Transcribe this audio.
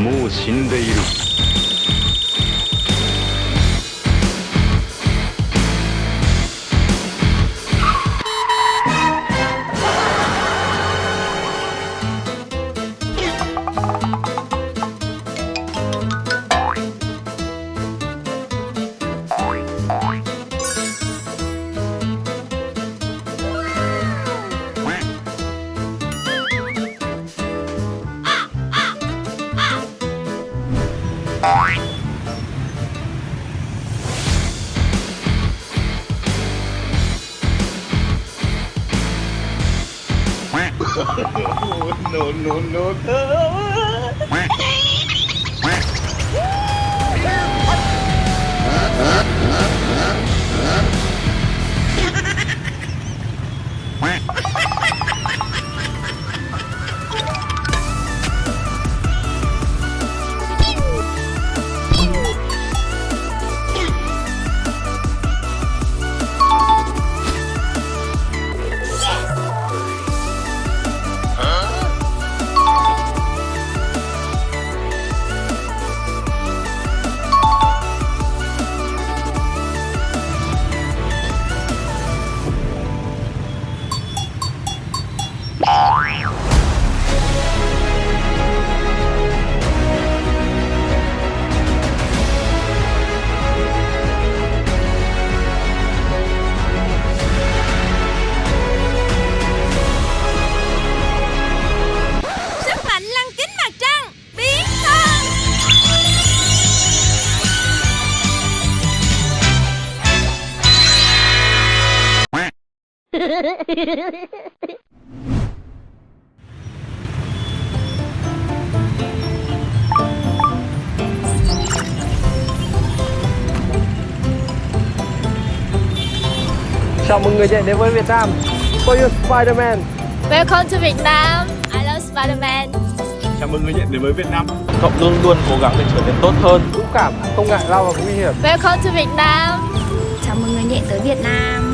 もう死んでいる。No no no no. Chào mừng người nhện đến với Việt Nam. For you Spider-Man? Welcome to Vietnam I love Spider-Man. Chào mừng người nhận đến với Việt Nam. Cậu luôn luôn cố gắng để trở nên tốt hơn. Dũng cảm, không ngại lao vào nguy hiểm. Welcome to Vietnam Chào mừng người nhện tới Việt Nam